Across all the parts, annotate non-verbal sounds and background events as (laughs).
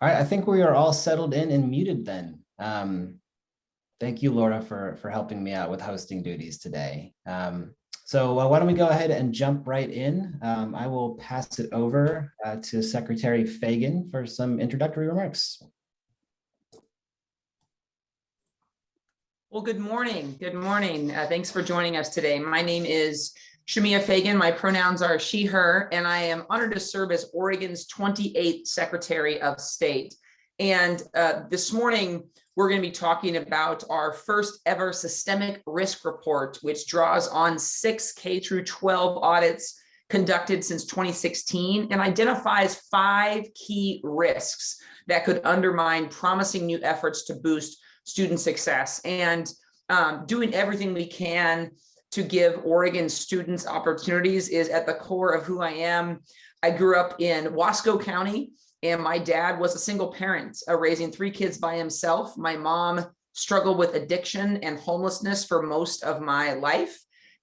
All right, I think we are all settled in and muted then. Um, thank you, Laura, for, for helping me out with hosting duties today. Um, so uh, why don't we go ahead and jump right in. Um, I will pass it over uh, to Secretary Fagan for some introductory remarks. Well, good morning. Good morning. Uh, thanks for joining us today. My name is Shemia Fagan. My pronouns are she, her, and I am honored to serve as Oregon's 28th Secretary of State. And uh, this morning, we're going to be talking about our first ever systemic risk report, which draws on six K through 12 audits conducted since 2016 and identifies five key risks that could undermine promising new efforts to boost student success and um, doing everything we can to give Oregon students opportunities is at the core of who I am. I grew up in Wasco County and my dad was a single parent uh, raising three kids by himself. My mom struggled with addiction and homelessness for most of my life.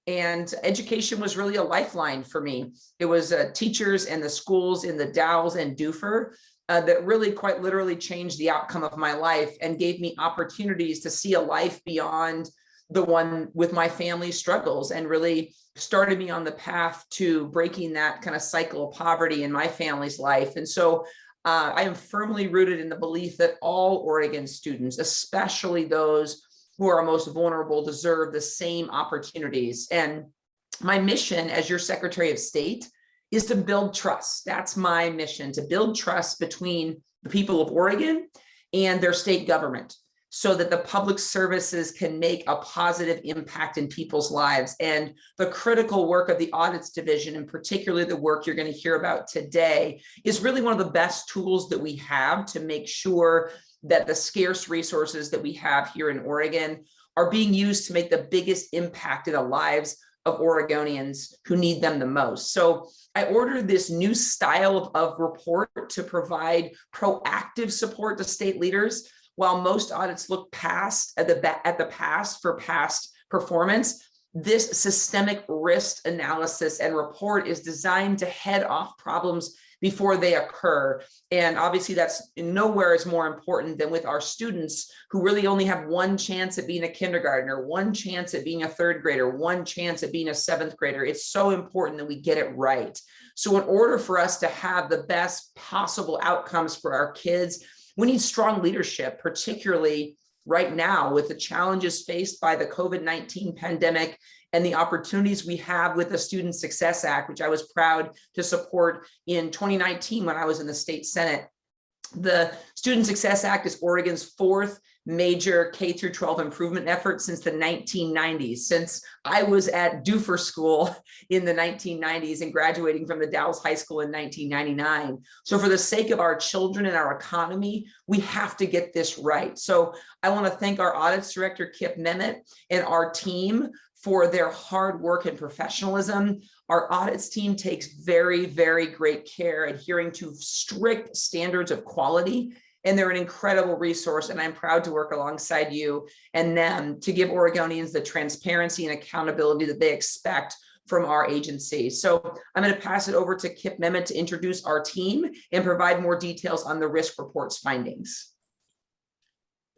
And education was really a lifeline for me. It was uh, teachers and the schools in the Dalles and Dufur uh, that really quite literally changed the outcome of my life and gave me opportunities to see a life beyond the one with my family struggles and really started me on the path to breaking that kind of cycle of poverty in my family's life. And so uh, I am firmly rooted in the belief that all Oregon students, especially those who are most vulnerable, deserve the same opportunities. And my mission as your Secretary of State is to build trust. That's my mission, to build trust between the people of Oregon and their state government so that the public services can make a positive impact in people's lives. And the critical work of the audits division, and particularly the work you're going to hear about today, is really one of the best tools that we have to make sure that the scarce resources that we have here in Oregon are being used to make the biggest impact in the lives of Oregonians who need them the most. So I ordered this new style of, of report to provide proactive support to state leaders. While most audits look past at the, at the past for past performance, this systemic risk analysis and report is designed to head off problems before they occur. And obviously that's nowhere is more important than with our students who really only have one chance at being a kindergartner, one chance at being a third grader, one chance at being a seventh grader. It's so important that we get it right. So in order for us to have the best possible outcomes for our kids, we need strong leadership, particularly right now with the challenges faced by the COVID-19 pandemic and the opportunities we have with the Student Success Act, which I was proud to support in 2019 when I was in the state Senate. The Student Success Act is Oregon's fourth major K through 12 improvement effort since the 1990s, since I was at Dufur School in the 1990s and graduating from the Dalles High School in 1999. So for the sake of our children and our economy, we have to get this right. So I want to thank our audits director, Kip Memmott, and our team for their hard work and professionalism. Our audits team takes very, very great care adhering to strict standards of quality and they're an incredible resource and I'm proud to work alongside you and them to give Oregonians the transparency and accountability that they expect from our agency. So I'm going to pass it over to Kip Memmott to introduce our team and provide more details on the risk report's findings.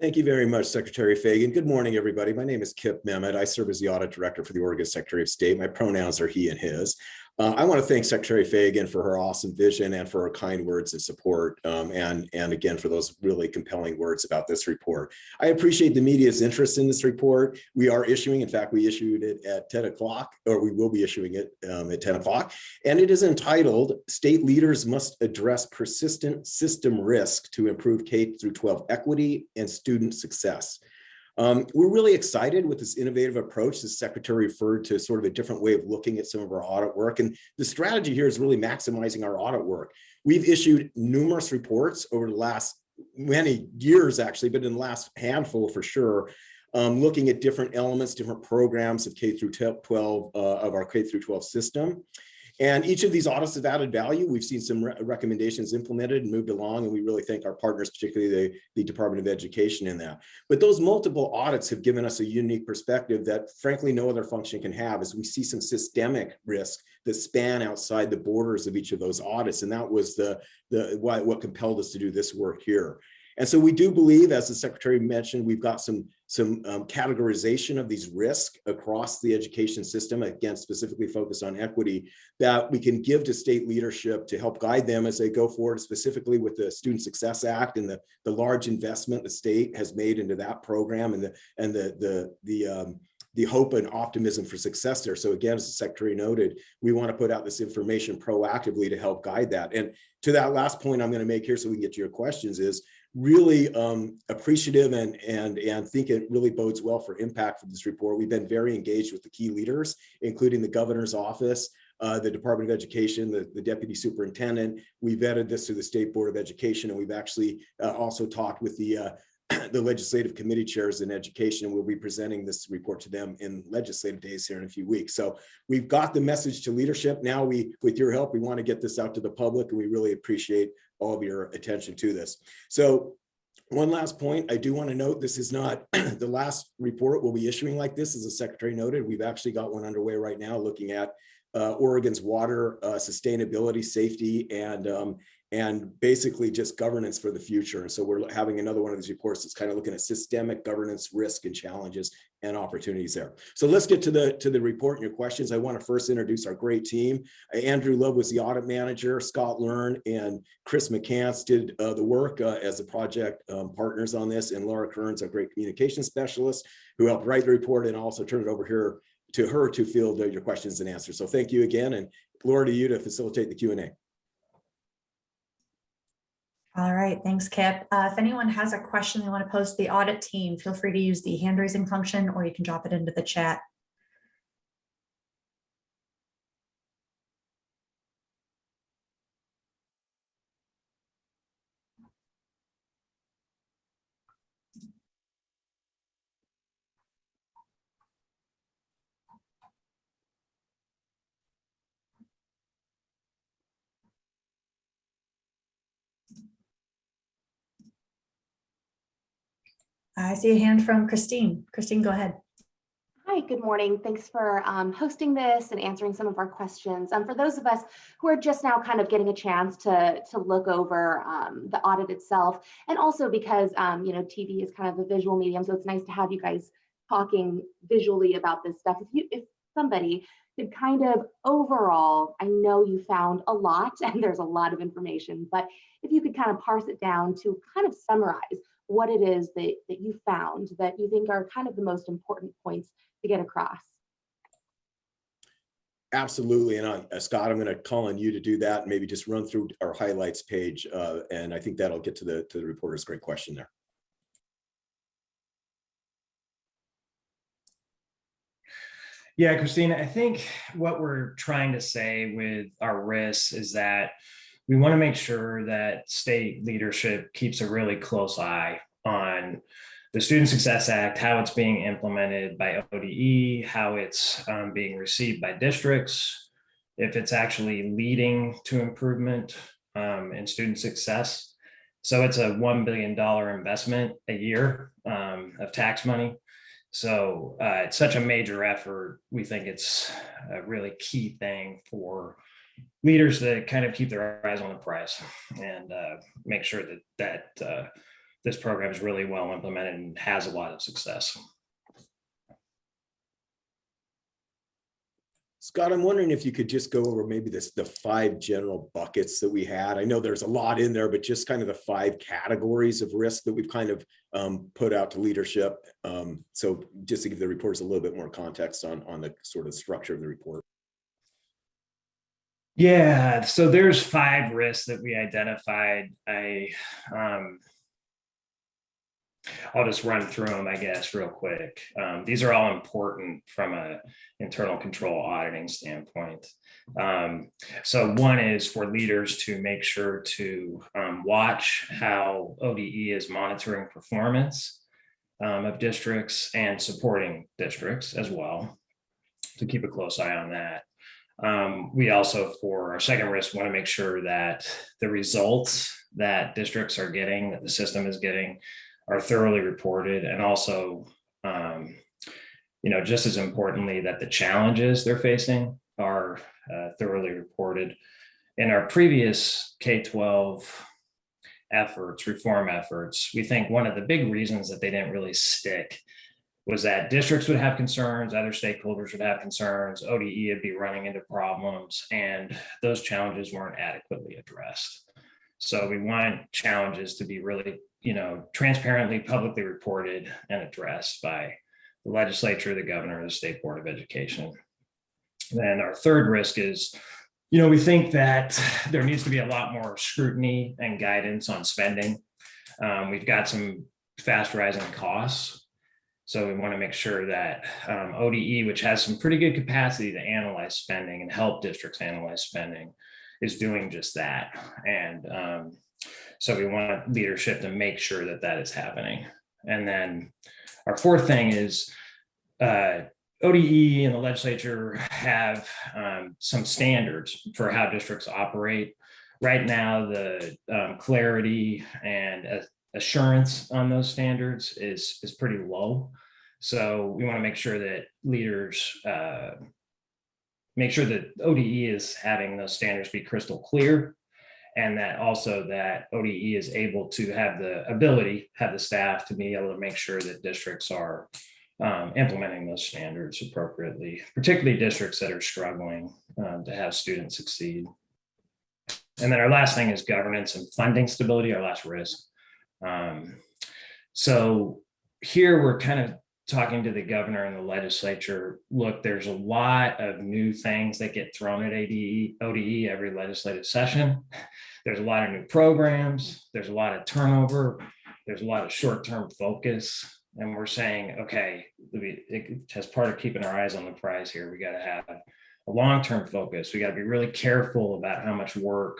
Thank you very much, Secretary Fagan. Good morning, everybody. My name is Kip Memmott. I serve as the Audit Director for the Oregon Secretary of State. My pronouns are he and his. Uh, I want to thank Secretary Fagan for her awesome vision and for her kind words of support, um, and, and again, for those really compelling words about this report. I appreciate the media's interest in this report. We are issuing, in fact, we issued it at 10 o'clock, or we will be issuing it um, at 10 o'clock, and it is entitled, State Leaders Must Address Persistent System Risk to Improve K-12 Equity and Student Success. Um, we're really excited with this innovative approach. The secretary referred to sort of a different way of looking at some of our audit work. And the strategy here is really maximizing our audit work. We've issued numerous reports over the last many years, actually, but in the last handful for sure, um, looking at different elements, different programs of K through 12 uh, of our K through 12 system. And each of these audits have added value. We've seen some re- recommendations implemented and moved along, and we really thank our partners, particularly the, the Department of Education in that. But those multiple audits have given us a unique perspective that frankly no other function can have as we see some systemic risk that span outside the borders of each of those audits. And that was the, the why, what compelled us to do this work here. And so we do believe, as the secretary mentioned, we've got some, some um, categorization of these risks across the education system, again, specifically focused on equity, that we can give to state leadership to help guide them as they go forward, specifically with the Student Success Act and the, the large investment the state has made into that program and the, and the, the, the, um, the hope and optimism for success there. So again, as the secretary noted, we want to put out this information proactively to help guide that. And to that last point I'm going to make here so we can get to your questions is really um, appreciative and, and, and think it really bodes well for impact for this report. We've been very engaged with the key leaders, including the governor's office, uh, the Department of Education, the, the deputy superintendent. We vetted this through the State Board of Education, and we've actually uh, also talked with the uh, (clears throat) the legislative committee chairs in education. We'll be presenting this report to them in legislative days here in a few weeks. So we've got the message to leadership. Now we, with your help, we want to get this out to the public and we really appreciate all of your attention to this. So one last point, I do want to note, this is not (clears throat) the last report we'll be issuing like this, as the secretary noted. We've actually got one underway right now looking at uh, Oregon's water uh, sustainability, safety, and um, and basically just governance for the future. And so we're having another one of these reports that's kind of looking at systemic governance risk and challenges and opportunities there. So let's get to the to the report and your questions. I want to first introduce our great team. Uh, Andrew Love was the audit manager. Scott Learn and Chris McCants did uh, the work uh, as the project um, partners on this. And Laura Kearns, our great communication specialist who helped write the report and also turn it over here to her to field uh, your questions and answers. So thank you again. And Laura, to you to facilitate the Q&A. All right, thanks, Kip. Uh, if anyone has a question they want to pose to the audit team, feel free to use the hand raising function or you can drop it into the chat. I see a hand from Christine. Christine, go ahead. Hi, good morning. Thanks for um, hosting this and answering some of our questions. Um, for those of us who are just now kind of getting a chance to, to look over um, the audit itself, and also because, um, you know, TV is kind of a visual medium, so it's nice to have you guys talking visually about this stuff. If you, if somebody could kind of overall, I know you found a lot (laughs) and there's a lot of information, but if you could kind of parse it down to kind of summarize what it is that, that you found that you think are kind of the most important points to get across. Absolutely. And uh, Scott, I'm going to call on you to do that. and Maybe just run through our highlights page. Uh, and I think that'll get to the, to the reporter's great question there. Yeah, Christina, I think what we're trying to say with our risks is that we want to make sure that state leadership keeps a really close eye on the Student Success Act, how it's being implemented by ODE, how it's um, being received by districts, if it's actually leading to improvement um, in student success. So it's a $1 billion investment a year um, of tax money. So uh, it's such a major effort. We think it's a really key thing for leaders to kind of keep their eyes on the prize and uh, make sure that that uh, this program is really well implemented and has a lot of success. Scott, I'm wondering if you could just go over maybe this, the five general buckets that we had. I know there's a lot in there, but just kind of the five categories of risk that we've kind of um, put out to leadership. Um, so just to give the reporters a little bit more context on, on the sort of structure of the report. Yeah, so there's five risks that we identified. I um, I'll just run through them, I guess, real quick. Um, these are all important from a internal control auditing standpoint. Um, so one is for leaders to make sure to um, watch how ODE is monitoring performance um, of districts and supporting districts as well, to keep a close eye on that. Um, we also, for our second risk, want to make sure that the results that districts are getting, that the system is getting, are thoroughly reported and also, um, you know, just as importantly, that the challenges they're facing are uh, thoroughly reported. In our previous K-12 efforts, reform efforts, we think one of the big reasons that they didn't really stick was that districts would have concerns, other stakeholders would have concerns, ODE would be running into problems, and those challenges weren't adequately addressed. So we want challenges to be really, you know, transparently, publicly reported and addressed by the legislature, the governor, the state board of education. Then our third risk is, you know, we think that there needs to be a lot more scrutiny and guidance on spending. Um, we've got some fast rising costs so we want to make sure that um, ODE, which has some pretty good capacity to analyze spending and help districts analyze spending, is doing just that. And um, so we want leadership to make sure that that is happening. And then our fourth thing is uh, ODE and the legislature have um, some standards for how districts operate. Right now, the um, clarity and uh, assurance on those standards is is pretty low. So we want to make sure that leaders uh, make sure that ODE is having those standards be crystal clear and that also that ODE is able to have the ability, have the staff to be able to make sure that districts are um, implementing those standards appropriately, particularly districts that are struggling um, to have students succeed. And then our last thing is governance and funding stability, our last risk. Um, so here we're kind of talking to the governor and the legislature. Look, there's a lot of new things that get thrown at ADE, ODE every legislative session. (laughs) There's a lot of new programs. There's a lot of turnover. There's a lot of short-term focus. And we're saying, okay, it, as part of keeping our eyes on the prize here, we got to have a long-term focus. We got to be really careful about how much work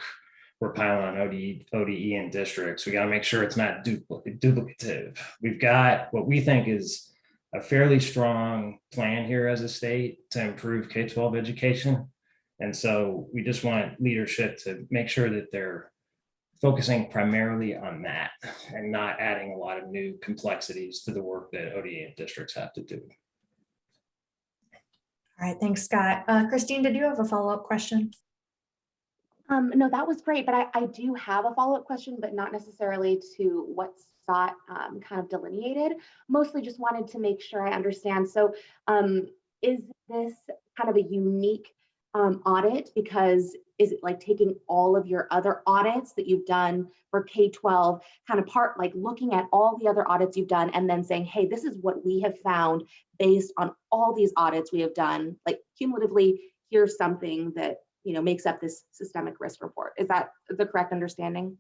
we're piling on ODE, ODE and districts. We got to make sure it's not dupl duplicative. We've got what we think is a fairly strong plan here as a state to improve K-12 education. And so we just want leadership to make sure that they're focusing primarily on that and not adding a lot of new complexities to the work that ODE districts have to do. All right, thanks, Scott. Uh, Christine, did you have a follow-up question? Um, no, that was great, but I, I do have a follow-up question, but not necessarily to what Scott um, kind of delineated. Mostly just wanted to make sure I understand. So um, is this kind of a unique um, audit because is it like taking all of your other audits that you've done for K-12 kind of part like looking at all the other audits you've done and then saying, hey, this is what we have found based on all these audits we have done, like cumulatively, here's something that you know, makes up this systemic risk report. Is that the correct understanding?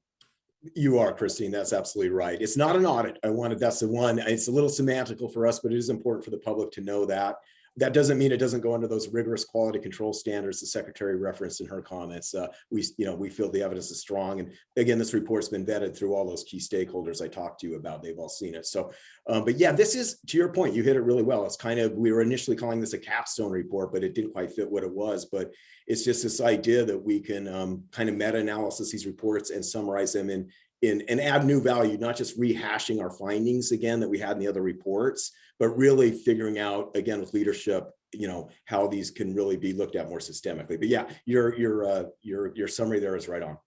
You are, Christine. That's absolutely right. It's not an audit. I wanted, that's the one, it's a little semantical for us, but it is important for the public to know that. That doesn't mean it doesn't go under those rigorous quality control standards the secretary referenced in her comments. Uh, we, you know, we feel the evidence is strong. And again, this report's been vetted through all those key stakeholders I talked to you about. They've all seen it. So, um, but yeah, this is, to your point, you hit it really well. It's kind of, we were initially calling this a capstone report, but it didn't quite fit what it was. But it's just this idea that we can um, kind of meta-analysis these reports and summarize them in, in, and add new value, not just rehashing our findings again that we had in the other reports, but really figuring out, again, with leadership, you know, how these can really be looked at more systemically. But yeah, your, your, uh, your, your summary there is right on.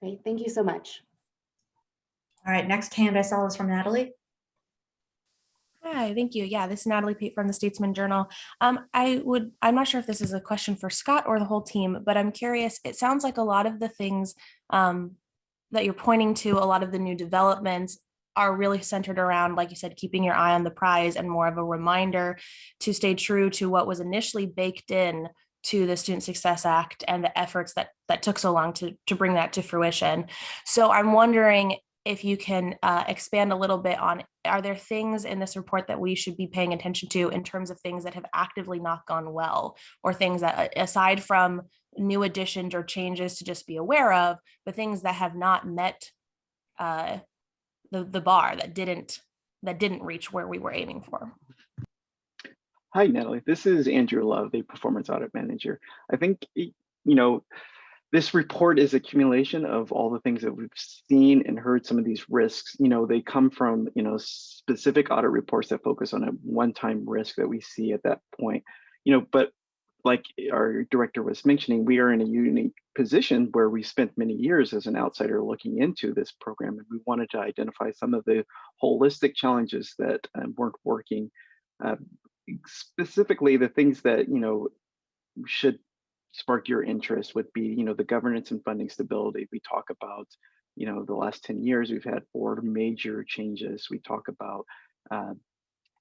Great, thank you so much. All right, next hand I saw was from Natalie. Hi, thank you. Yeah, this is Natalie Pate from the Statesman Journal. Um, I would, I'm not sure if this is a question for Scott or the whole team, but I'm curious. It sounds like a lot of the things um, that you're pointing to, a lot of the new developments are really centered around, like you said, keeping your eye on the prize and more of a reminder to stay true to what was initially baked in to the Student Success Act and the efforts that that took so long to, to bring that to fruition. So I'm wondering if you can uh, expand a little bit on, are there things in this report that we should be paying attention to in terms of things that have actively not gone well or things that aside from new additions or changes to just be aware of, but things that have not met uh, the, the bar that didn't that didn't reach where we were aiming for? Hi, Natalie. This is Andrew Love, the performance audit manager. I think, you know, this report is accumulation of all the things that we've seen and heard some of these risks. You know, they come from, you know, specific audit reports that focus on a one-time risk that we see at that point. You know, but like our director was mentioning, we are in a unique position where we spent many years as an outsider looking into this program and we wanted to identify some of the holistic challenges that um, weren't working. Uh, specifically, the things that you know should spark your interest would be, you know, the governance and funding stability. We talk about, you know, the last 10 years, we've had four major changes. We talk about uh,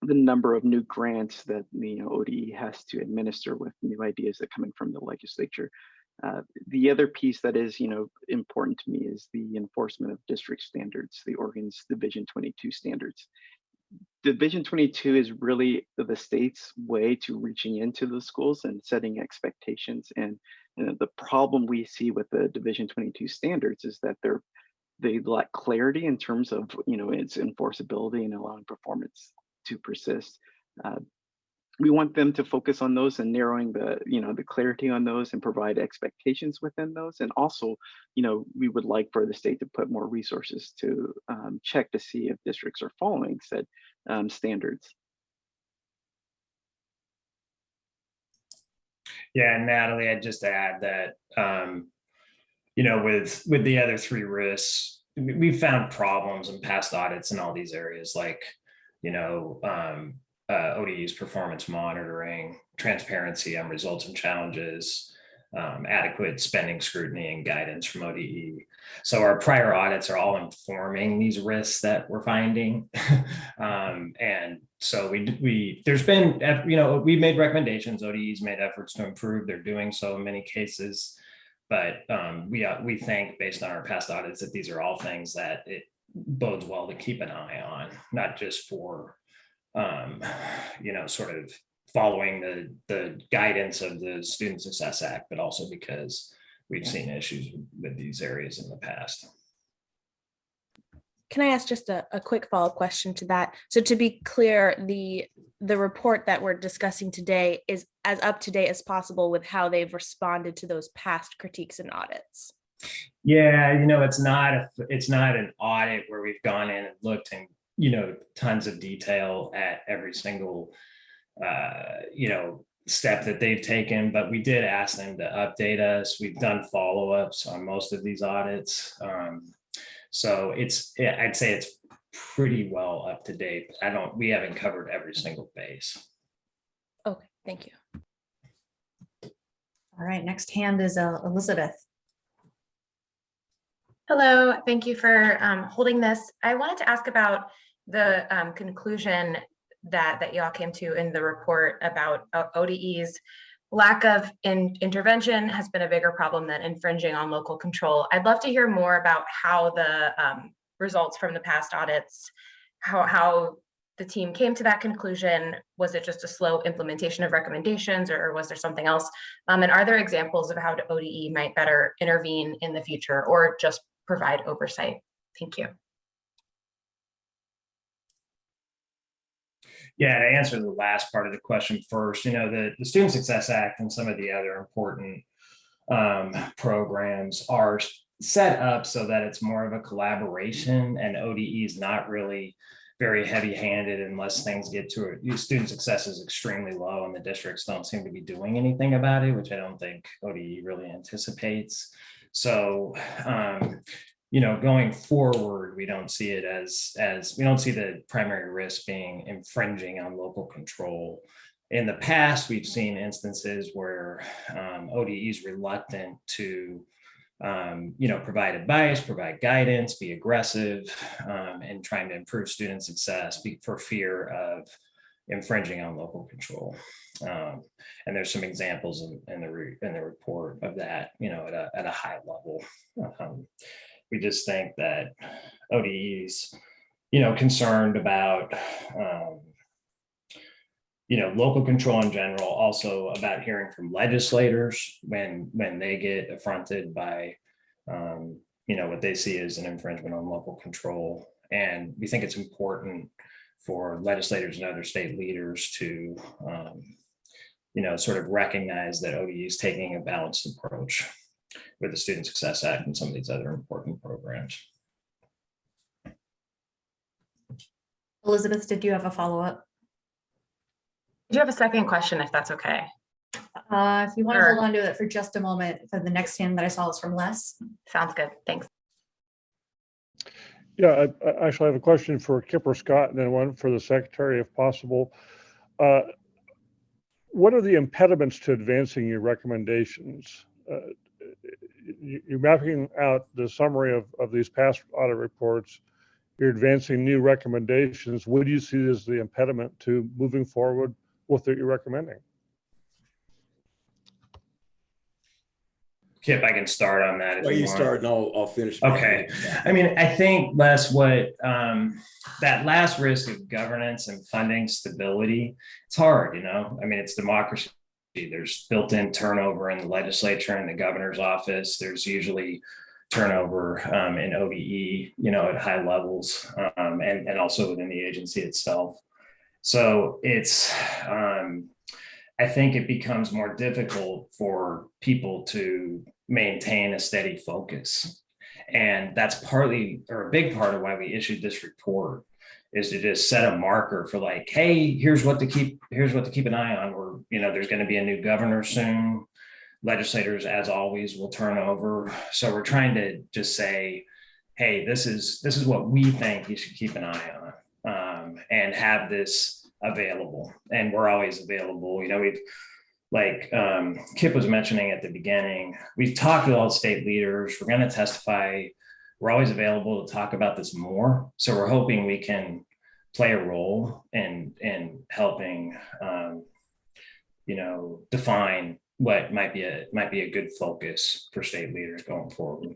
the number of new grants that you know ODE has to administer with new ideas that coming from the legislature. Uh, the other piece that is, you know, important to me is the enforcement of district standards, the Oregon's Division 22 standards. Division 22 is really the state's way to reaching into the schools and setting expectations. And, and the problem we see with the Division 22 standards is that they're they lack clarity in terms of you know its enforceability and allowing performance to persist. Uh, we want them to focus on those and narrowing the you know the clarity on those and provide expectations within those and also you know we would like for the state to put more resources to um, check to see if districts are following said um, standards Yeah, Natalie, I'd just add that, um, you know, with, with the other three risks, we- we've found problems in past audits in all these areas, like, you know, um, uh, ODU's performance monitoring, transparency on results and challenges, um, adequate spending scrutiny and guidance from ODE. So our prior audits are all informing these risks that we're finding. (laughs) um, and so we, we, there's been, you know, we've made recommendations, ODE's made efforts to improve. They're doing so in many cases. But um, we, uh, we think based on our past audits that these are all things that it bodes well to keep an eye on, not just for, um, you know, sort of following the, the guidance of the Student Success Act, but also because we've seen issues with these areas in the past. Can I ask just a, a quick follow-up question to that? So to be clear, the, the report that we're discussing today is as up to date as possible with how they've responded to those past critiques and audits. Yeah, you know, it's not, a it's not an audit where we've gone in and looked in, you know, tons of detail at every single, uh, you know, step that they've taken, but we did ask them to update us. We've done follow-ups on most of these audits. Um, so it's, I'd say it's pretty well up to date. I don't, we haven't covered every single base. Okay, thank you. All right, next hand is uh, Elizabeth. Hello, thank you for um, holding this. I wanted to ask about the um, conclusion that that y'all came to in the report about uh, ODE's lack of in intervention has been a bigger problem than infringing on local control. I'd love to hear more about how the um, results from the past audits, how how the team came to that conclusion. Was it just a slow implementation of recommendations or was there something else? Um, and are there examples of how ODE might better intervene in the future or just provide oversight? Thank you. Yeah, to answer the last part of the question first, you know, the, the Student Success Act and some of the other important um, programs are set up so that it's more of a collaboration and ODE is not really very heavy handed unless things get to it. Student success is extremely low and the districts don't seem to be doing anything about it, which I don't think ODE really anticipates. So, um, you know, going forward, we don't see it as, as, we don't see the primary risk being infringing on local control. In the past, we've seen instances where um, ODE is reluctant to, um, you know, provide advice, provide guidance, be aggressive, um, and trying to improve student success for fear of infringing on local control. Um, and there's some examples in, in the in the report of that, you know, at a, at a high level. Um, we just think that ODE's, you know, concerned about, um, you know, local control in general, also about hearing from legislators when when they get affronted by, um, you know, what they see as an infringement on local control. And we think it's important for legislators and other state leaders to, um, you know, sort of recognize that ODE is taking a balanced approach with the Student Success Act and some of these other important programs. Elizabeth, did you have a follow-up? Do you have a second question, if that's okay? Uh, if you want to hold on to it for just a moment, for the next hand that I saw is from Les. Sounds good. Thanks. Yeah, I, I actually have a question for Kipper Scott and then one for the secretary if possible. Uh, What are the impediments to advancing your recommendations? Uh, you- You're mapping out the summary of, of these past audit reports. You're advancing new recommendations. What do you see as the impediment to moving forward with what you're recommending? Kip, I can start on that. if Well, you want. start and I'll, I'll finish. Okay. I mean, I think Les, what um, that last risk of governance and funding stability, it's hard, you know. I mean, it's democracy. There's built-in turnover in the legislature and the governor's office. There's usually turnover um, in ODE, you know, at high levels, um, and and also within the agency itself. So it's, um, I think it becomes more difficult for people to maintain a steady focus. And that's partly, or a big part of why we issued this report is to just set a marker for like, hey, here's what to keep, here's what to keep an eye on. We're, you know, there's going to be a new governor soon. Legislators, as always, will turn over. So we're trying to just say, hey, this is, this is what we think you should keep an eye on. Um, and have this available. And we're always available. You know, we've, like um, Kip was mentioning at the beginning, we've talked with all the state leaders. We're going to testify. We're always available to talk about this more. So we're hoping we can play a role in in helping, um, you know, define what might be a might be a good focus for state leaders going forward.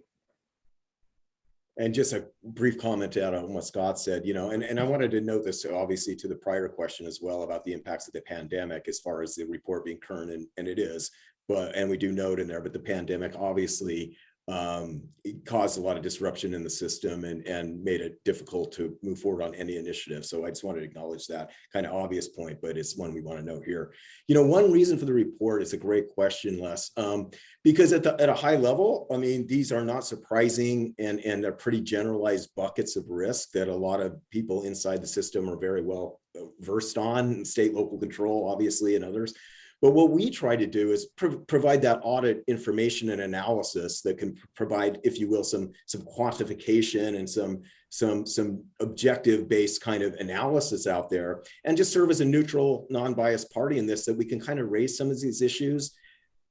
And just a brief comment out on what Scott said, you know, and, and I wanted to note this obviously to the prior question as well about the impacts of the pandemic as far as the report being current and, and it is. But, and we do note in there, but the pandemic obviously um, it caused a lot of disruption in the system and, and made it difficult to move forward on any initiative. So I just wanted to acknowledge that kind of obvious point, but it's one we want to note here. You know, one reason for the report is a great question, Les, um, because at, the, at a high level, I mean, these are not surprising and, and they're pretty generalized buckets of risk that a lot of people inside the system are very well uh, versed on, state, local control, obviously, and others. But what we try to do is pro provide that audit information and analysis that can provide, if you will, some some quantification and some some some objective based kind of analysis out there and just serve as a neutral non-biased party in this that we can kind of raise some of these issues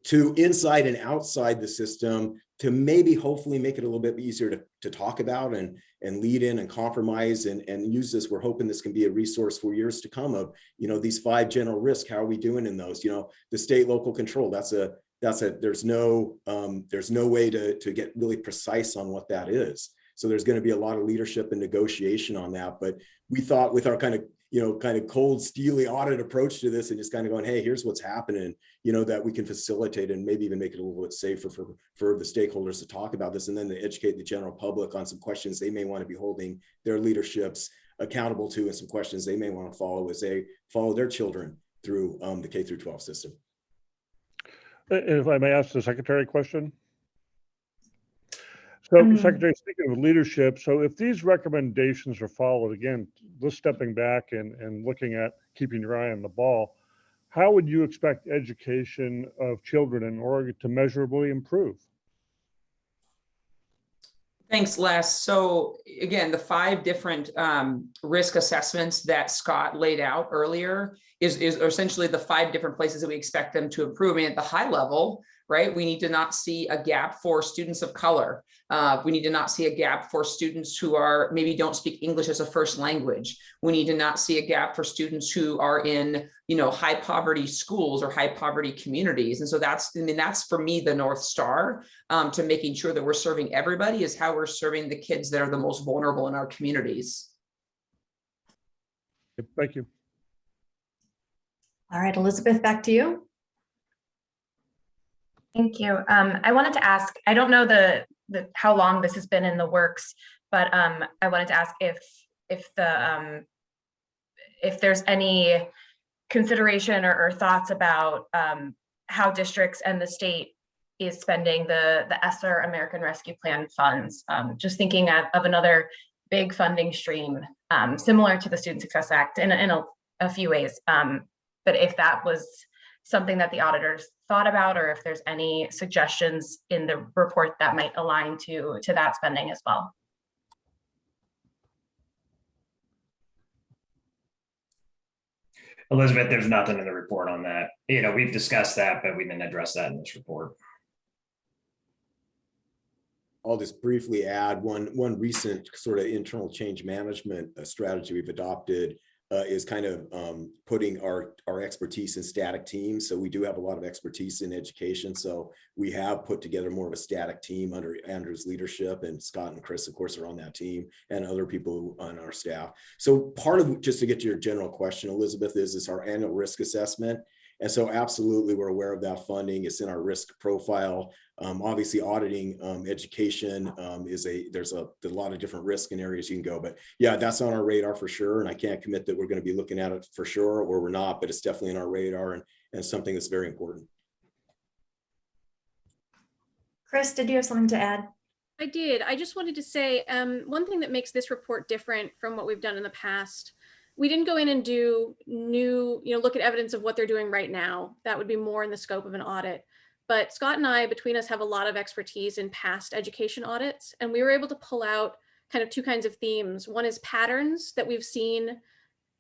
to inside and outside the system to maybe hopefully make it a little bit easier to, to talk about and and lead in and compromise and, and use this. We're hoping this can be a resource for years to come of, you know, these five general risks. How are we doing in those? You know, the state local control, that's a, that's a, there's no, um, there's no way to, to get really precise on what that is. So there's going to be a lot of leadership and negotiation on that. But we thought with our kind of, you know, kind of cold, steely audit approach to this and just kind of going, hey, here's what's happening, you know, that we can facilitate and maybe even make it a little bit safer for, for the stakeholders to talk about this and then to educate the general public on some questions they may want to be holding their leaderships accountable to and some questions they may want to follow as they follow their children through um, the K through 12 system. And If I may ask the secretary a question? So Mm. Secretary, speaking of leadership, so if these recommendations are followed, again, just stepping back and, and looking at keeping your eye on the ball, how would you expect education of children in Oregon to measurably improve? Thanks, Les. So again, the five different um, risk assessments that Scott laid out earlier is, is essentially the five different places that we expect them to improve. And at the high level, right, we need to not see a gap for students of color. Uh, we need to not see a gap for students who are maybe don't speak English as a first language. We need to not see a gap for students who are in, you know, high poverty schools or high poverty communities. And so that's, I mean, that's for me, the North Star um, to making sure that we're serving everybody is how we're serving the kids that are the most vulnerable in our communities. Thank you. All right, Elizabeth, back to you. Thank you. Um, I wanted to ask, I don't know the, the, how long this has been in the works, but um, I wanted to ask if, if the, um, if there's any consideration or, or thoughts about um, how districts and the state is spending the, the ESSER American Rescue Plan funds. Um, just thinking of, of another big funding stream, um, similar to the Student Success Act in, in a, a few ways. But if that was something that the auditors thought about, or if there's any suggestions in the report that might align to, to that spending as well. Elizabeth, there's nothing in the report on that. You know, we've discussed that, but we didn't address that in this report. I'll just briefly add one, one recent sort of internal change management strategy we've adopted uh, is kind of um, putting our, our expertise in static teams. So we do have a lot of expertise in education. So we have put together more of a static team under Andrew's leadership and Scott and Chris, of course, are on that team and other people on our staff. So part of, just to get to your general question, Elizabeth, is, is our annual risk assessment. And so absolutely, we're aware of that funding. It's in our risk profile. Um, obviously auditing um, education um, is a, there's a, there's a lot of different risk and areas you can go, but yeah, that's on our radar for sure. And I can't commit that we're going to be looking at it for sure, or we're not, but it's definitely in our radar and, and something that's very important. Chris, did you have something to add? I did. I just wanted to say, um, one thing that makes this report different from what we've done in the past. We didn't go in and do new, you know, look at evidence of what they're doing right now. That would be more in the scope of an audit. But Scott and I, between us, have a lot of expertise in past education audits, and we were able to pull out kind of two kinds of themes. One is patterns that we've seen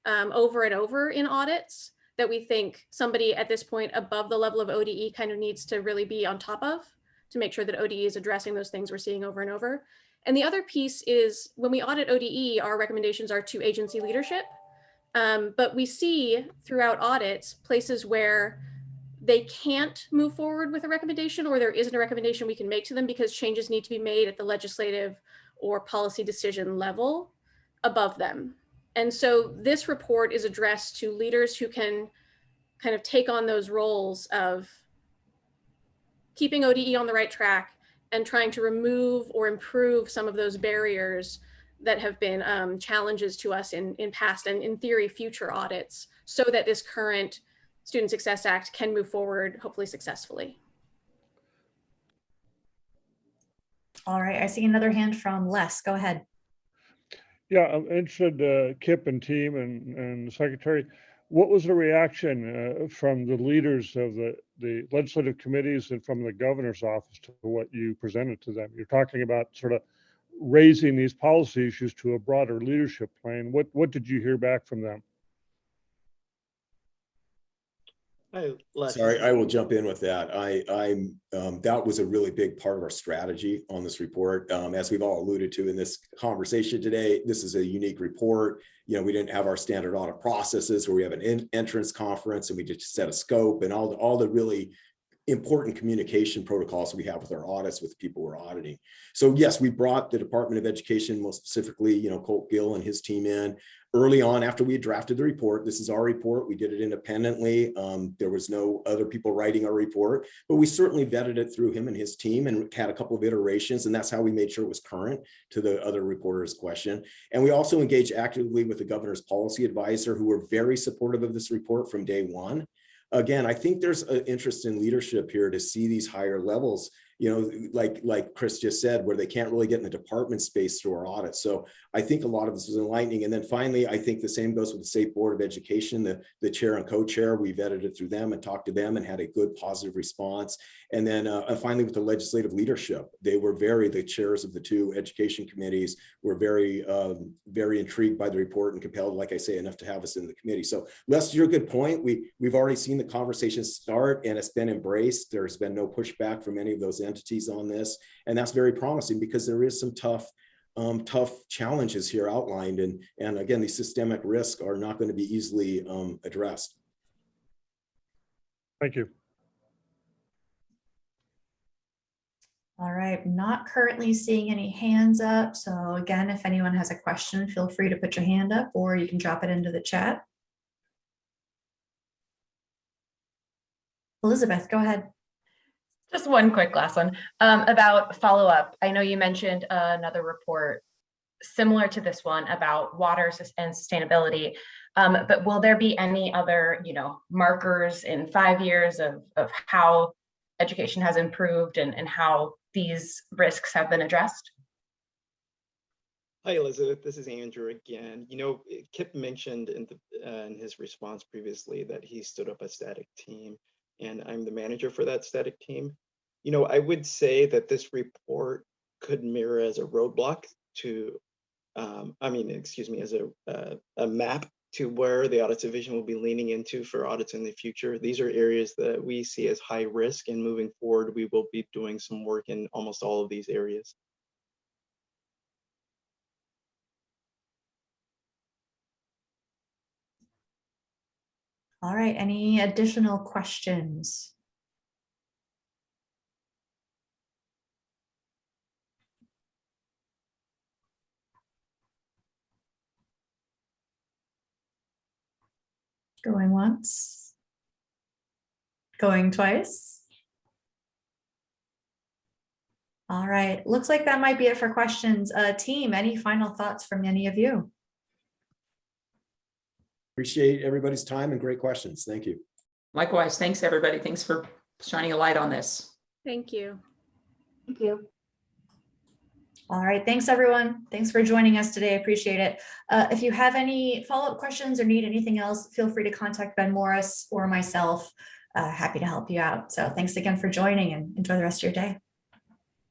um, over and over in audits that we think somebody at this point above the level of ODE kind of needs to really be on top of to make sure that ODE is addressing those things we're seeing over and over. And the other piece is when we audit ODE, our recommendations are to agency leadership. Um, but we see throughout audits places where they can't move forward with a recommendation or there isn't a recommendation we can make to them because changes need to be made at the legislative or policy decision level above them. And so this report is addressed to leaders who can kind of take on those roles of keeping ODE on the right track and trying to remove or improve some of those barriers that have been um, challenges to us in, in past and in theory future audits so that this current Student Success Act can move forward hopefully successfully. All right, I see another hand from Les. Go ahead. Yeah, I'm interested, uh, Kip and team and, and the secretary, what was the reaction uh, from the leaders of the, the legislative committees and from the governor's office to what you presented to them? You're talking about sort of raising these policy issues to a broader leadership plane. What, what did you hear back from them? Sorry, I will jump in with that. I, I'm, um, that was a really big part of our strategy on this report. Um, as we've all alluded to in this conversation today, this is a unique report. You know, we didn't have our standard audit processes where we have an en- entrance conference and we just set a scope and all, the all the really important communication protocols we have with our audits with people we're auditing. So yes, we brought the Department of Education, most specifically, you know, Colt Gill and his team in early on after we had drafted the report. This is our report. We did it independently. Um, there was no other people writing our report, but we certainly vetted it through him and his team and had a couple of iterations. And that's how we made sure it was current to the other reporter's question. And we also engaged actively with the governor's policy advisor who were very supportive of this report from day one again, I think there's an interest in leadership here to see these higher levels, you know, like like Chris just said, where they can't really get in the department space through our audit. So I think a lot of this is enlightening. And then finally, I think the same goes with the State Board of Education, the, the chair and co-chair. We vetted it through them and talked to them and had a good positive response. And then uh, finally, with the legislative leadership, they were very, the chairs of the two education committees were very, um, very intrigued by the report and compelled, like I say, enough to have us in the committee. So Les, your good point. We, we've already seen the conversation start and it's been embraced. There's been no pushback from any of those entities on this. And that's very promising because there is some tough um, tough challenges here outlined. And, and again, these systemic risks are not going to be easily um, addressed. Thank you. All right, not currently seeing any hands up. So again, if anyone has a question, feel free to put your hand up or you can drop it into the chat. Elizabeth, go ahead. Just one quick last one um, about follow-up. I know you mentioned another report similar to this one about water and sustainability. Um, but will there be any other, you know, markers in five years of, of how education has improved and, and how these risks have been addressed? Hi, Elizabeth. This is Andrew again. You know, Kip mentioned in, the, uh, in his response previously that he stood up a static team, and I'm the manager for that static team. You know, I would say that this report could mirror as a roadblock to, um, I mean, excuse me, as a uh, a map to where the audit division will be leaning into for audits in the future. These are areas that we see as high risk, and moving forward, we will be doing some work in almost all of these areas. All right, any additional questions? Going once? Going twice? All right, looks like that might be it for questions. Uh, team, any final thoughts from any of you? Appreciate everybody's time and great questions. Thank you. Likewise, thanks, everybody. Thanks for shining a light on this. Thank you. Thank you. All right, thanks, everyone. Thanks for joining us today. I appreciate it. Uh, if you have any follow-up questions or need anything else, feel free to contact Ben Morris or myself. Uh, happy to help you out. So thanks again for joining and enjoy the rest of your day.